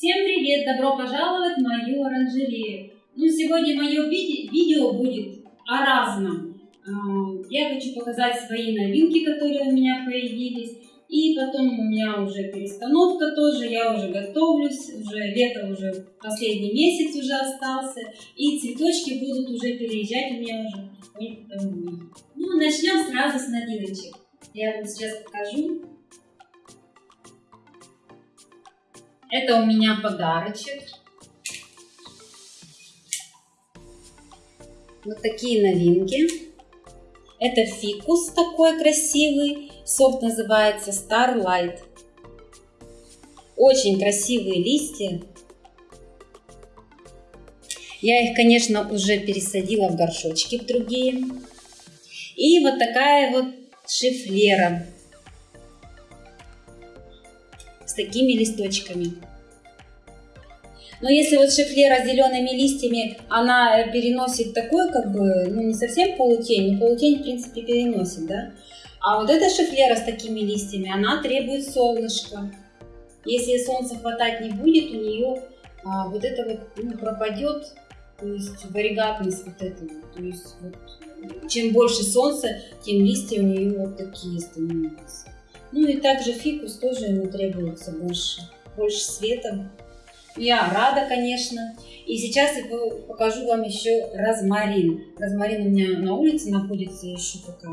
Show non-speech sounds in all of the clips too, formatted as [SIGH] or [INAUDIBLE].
Всем привет! Добро пожаловать в мою оранжерею. Ну, сегодня мое ви видео будет о разном. А, я хочу показать свои новинки, которые у меня появились. И потом у меня уже перестановка тоже, я уже готовлюсь, уже лето уже последний месяц уже остался. И цветочки будут уже переезжать у меня уже. Ну, начнем сразу с новиночек. Я вам сейчас покажу. Это у меня подарочек. Вот такие новинки. Это фикус такой красивый. Сорт называется Starlight. Очень красивые листья. Я их, конечно, уже пересадила в горшочки в другие. И вот такая вот шифлера с такими листочками. Но если вот шифлера с зелеными листьями, она переносит такой, как бы, ну не совсем полутень, но полутень в принципе переносит, да. А вот эта шифлера с такими листьями, она требует солнышка. Если солнца хватать не будет, у нее а, вот это вот ну, пропадет, то есть варигатность вот этого. То есть вот, чем больше солнца, тем листья у нее вот такие становятся. Ну и также фикус тоже ему требуется больше, больше света. Я рада, конечно. И сейчас я покажу вам еще розмарин. Розмарин у меня на улице находится еще пока.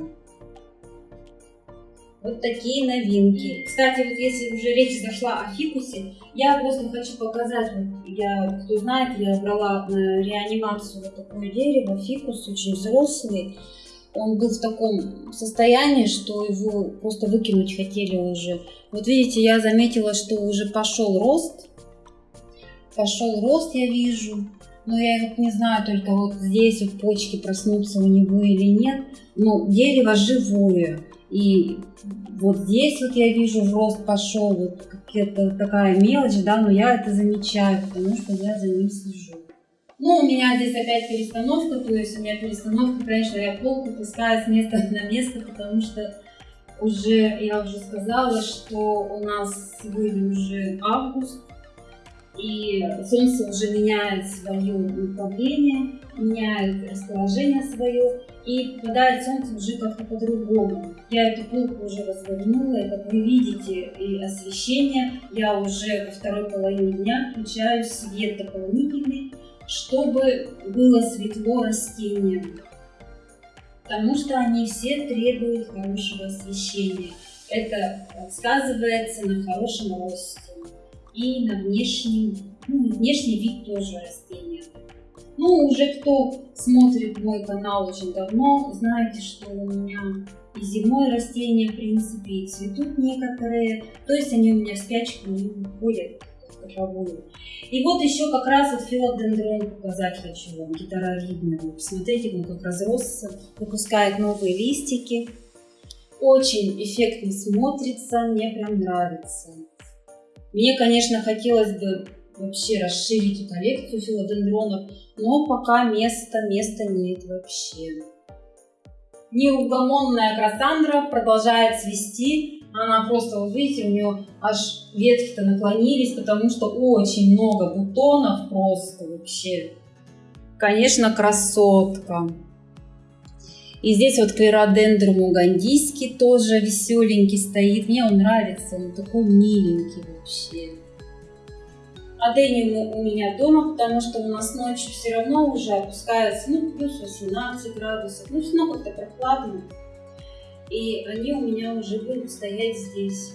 Вот такие новинки. Кстати, вот если уже речь зашла о фикусе, я просто хочу показать, вот я, кто знает, я брала на реанимацию вот такое дерево, фикус, очень взрослый он был в таком состоянии, что его просто выкинуть хотели уже. Вот видите, я заметила, что уже пошел рост. Пошел рост, я вижу. Но я вот не знаю только вот здесь вот почки проснутся у него или нет. Но дерево живое. И вот здесь вот я вижу рост пошел, вот какая-то такая мелочь, да, но я это замечаю, потому что я за ним слежу. Ну, у меня здесь опять перестановка, то есть у меня перестановка, конечно, я полку пускаю с места на место, потому что уже, я уже сказала, что у нас сегодня уже август, и Солнце уже меняет свое направление, меняет расположение свое, и попадает Солнце уже как-то по-другому. Я эту полку уже развернула, и как вы видите, и освещение, я уже во второй половине дня включаю свет дополнительный, чтобы было светло растениям, потому что они все требуют хорошего освещения. Это сказывается на хорошем росте и на внешнем, ну, внешний вид тоже растения. Ну, уже кто смотрит мой канал очень давно, знаете, что у меня и зимой растения, в принципе, и цветут некоторые. То есть они у меня в спячку не уходят таковую. И вот еще как раз вот филодендрон показать хочу вам, гитаровидный. Вот, посмотрите, он как разросся, выпускает новые листики. Очень эффектно смотрится, мне прям нравится. Мне, конечно, хотелось бы вообще расширить коллекцию филодендронов, но пока места, места нет вообще. Неугомонная красандра продолжает цвести, она просто, вот видите, у нее аж ветки-то наклонились, потому что очень много бутонов просто вообще. Конечно, красотка. И здесь вот клеродендрум угандийский тоже веселенький стоит. Мне он нравится, он такой миленький вообще. Адениум у меня дома, потому что у нас ночью все равно уже опускается, ну, плюс 18 градусов. Ну, все равно как-то прохладно и они у меня уже будут стоять здесь.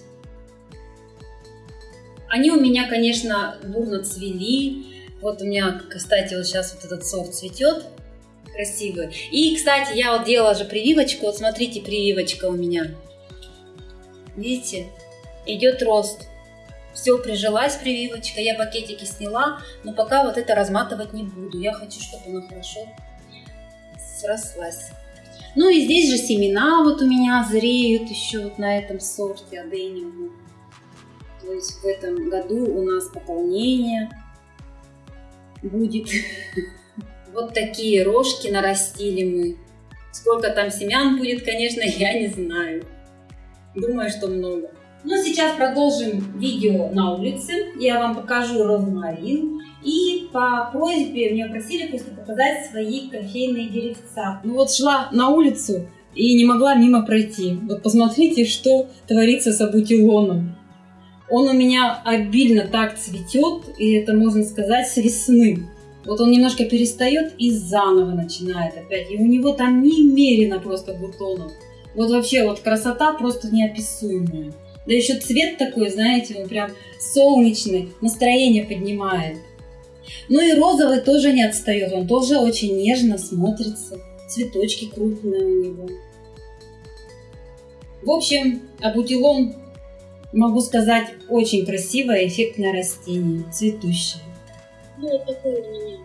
Они у меня, конечно, бурно цвели. Вот у меня, кстати, вот сейчас вот этот сорт цветет красивый. И, кстати, я вот делала же прививочку. Вот смотрите, прививочка у меня. Видите? Идет рост. Все, прижилась прививочка. Я пакетики сняла, но пока вот это разматывать не буду. Я хочу, чтобы она хорошо срослась. Ну и здесь же семена вот у меня зреют еще вот на этом сорте адениума. То есть в этом году у нас пополнение будет. [LAUGHS] Вот такие рожки нарастили мы. Сколько там семян будет, конечно, [LAUGHS] я не знаю. Думаю, что много. Ну, сейчас продолжим видео на улице. Я вам покажу розмарин. И по просьбе меня просили просто показать свои кофейные деревца. Ну вот шла на улицу и не могла мимо пройти. Вот посмотрите, что творится с абутилоном. Он у меня обильно так цветет, и это можно сказать с весны. Вот он немножко перестает и заново начинает опять. И у него там немерено просто бутонов. Вот вообще вот красота просто неописуемая. Да еще цвет такой, знаете, он прям солнечный, настроение поднимает. Ну и розовый тоже не отстает, он тоже очень нежно смотрится. Цветочки крупные у него. В общем, абутилон, могу сказать, очень красивое, эффектное растение, цветущее. Ну вот такой у меня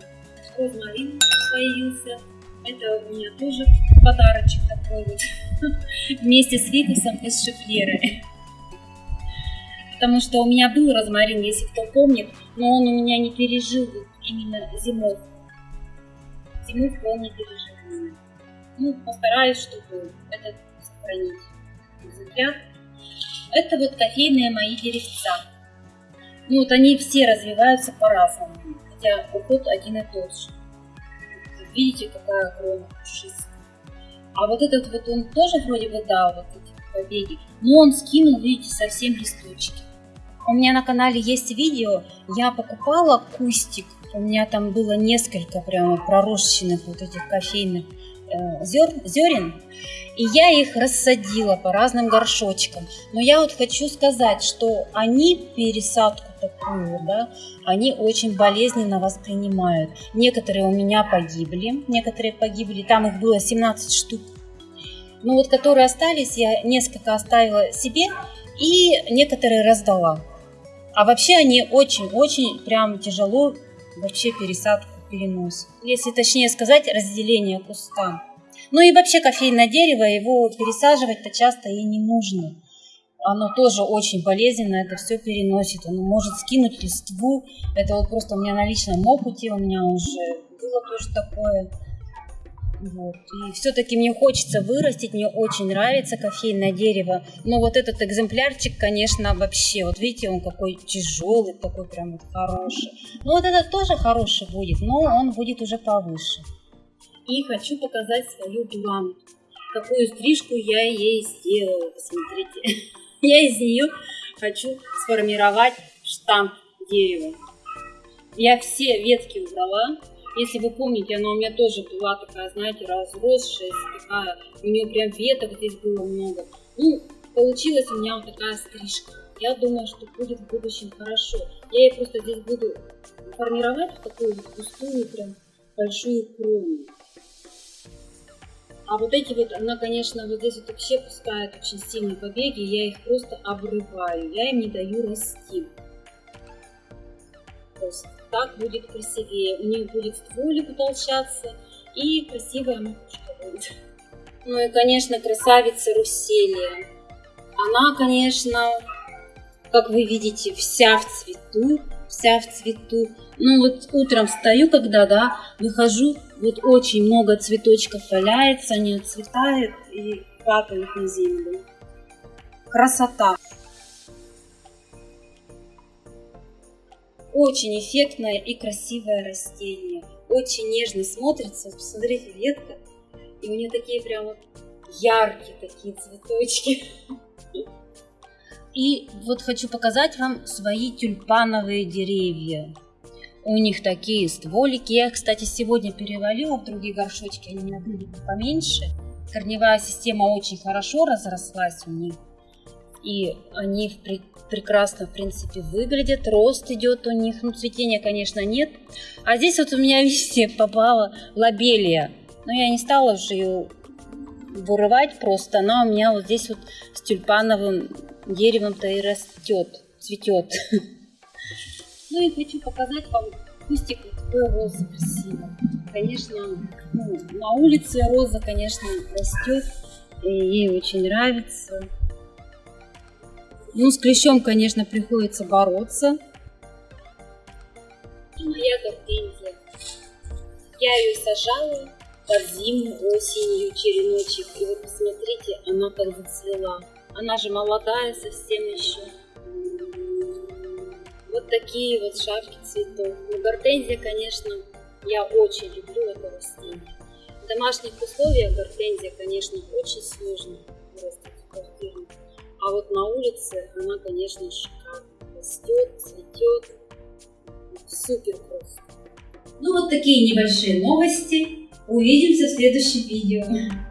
розмарин появился. Это у меня тоже подарочек такой вот. [LAUGHS] Вместе с фикусом из шифлеры потому что у меня был розмарин, если кто помнит, но он у меня не пережил именно зимой. Зимовку он не пережил. Ну, постараюсь, чтобы этот сохранить экземпляр. Это вот кофейные мои деревца. Ну, вот они все развиваются по-разному, хотя уход один и тот же. Видите, какая крона пушистая. А вот этот вот он тоже вроде бы, да, вот эти побеги, но он скинул, видите, совсем листочки. У меня на канале есть видео, я покупала кустик, у меня там было несколько прямо пророщенных вот этих кофейных э, зер, зерен, и я их рассадила по разным горшочкам. Но я вот хочу сказать, что они пересадку такую, да, они очень болезненно воспринимают. Некоторые у меня погибли, некоторые погибли, там их было 17 штук. Ну вот, которые остались, я несколько оставила себе и некоторые раздала. А вообще они очень-очень прям тяжело вообще пересадку переносят. Если точнее сказать, разделение куста. Ну и вообще кофейное дерево, его пересаживать-то часто и не нужно. Оно тоже очень болезненно, это все переносит. Оно может скинуть листву. Это вот просто у меня на личном опыте, у меня уже было тоже такое. Вот. И все-таки мне хочется вырастить, мне очень нравится кофейное дерево. Но вот этот экземплярчик, конечно, вообще, вот видите, он какой тяжелый, такой прям вот хороший. Ну вот этот тоже хороший будет, но он будет уже повыше. И хочу показать свою бланку. Какую стрижку я ей сделала, посмотрите. [LAUGHS] Я из нее хочу сформировать штамп дерева. Я все ветки убрала, если вы помните, она у меня тоже была такая, знаете, разросшая, такая, у нее прям веток здесь было много. Ну, получилась у меня вот такая стрижка. Я думаю, что будет в будущем хорошо. Я ее просто здесь буду формировать в такую вот густую, прям большую крону. А вот эти вот, она, конечно, вот здесь вот вообще пускает очень сильные побеги, я их просто обрываю, я им не даю расти. Просто так будет красивее. У них будет стволик утолщаться и красивая макушка будет. Ну и, конечно, красавица Руселия. Она, конечно, как вы видите, вся в цвету, вся в цвету. Ну вот утром встаю, когда, да, выхожу, вот очень много цветочков валяется, они отцветают и падают на землю. Красота! Очень эффектное и красивое растение. Очень нежно смотрится. Посмотрите, ветка. И у нее такие прям яркие такие цветочки. И вот хочу показать вам свои тюльпановые деревья. У них такие стволики. Я их, кстати, сегодня перевалила в другие горшочки. Они у меня были поменьше. Корневая система очень хорошо разрослась у них и они прекрасно, в принципе, выглядят, рост идет у них, ну, цветения, конечно, нет. А здесь вот у меня, [LAUGHS] видите, попала лобелия, но я не стала уже ее вырывать просто, она у меня вот здесь вот с тюльпановым деревом-то и растет, цветет. [LAUGHS] Ну и хочу показать вам кустик какой розы красивый. Конечно, ну, на улице роза, конечно, растет, и ей очень нравится. Ну, с клещом, конечно, приходится бороться. И моя гортензия. Я ее сажала под зиму, осенью, череночек. И вот посмотрите, она как зацвела. Она же молодая совсем еще. Вот такие вот шапки цветов. Ну, гортензия, конечно, я очень люблю это растение. В домашних условиях гортензия, конечно, очень сложно вырастить в квартиру. А вот на улице она, конечно, шикарно растет, цветет. Супер просто. Ну вот такие небольшие новости. Увидимся в следующем видео.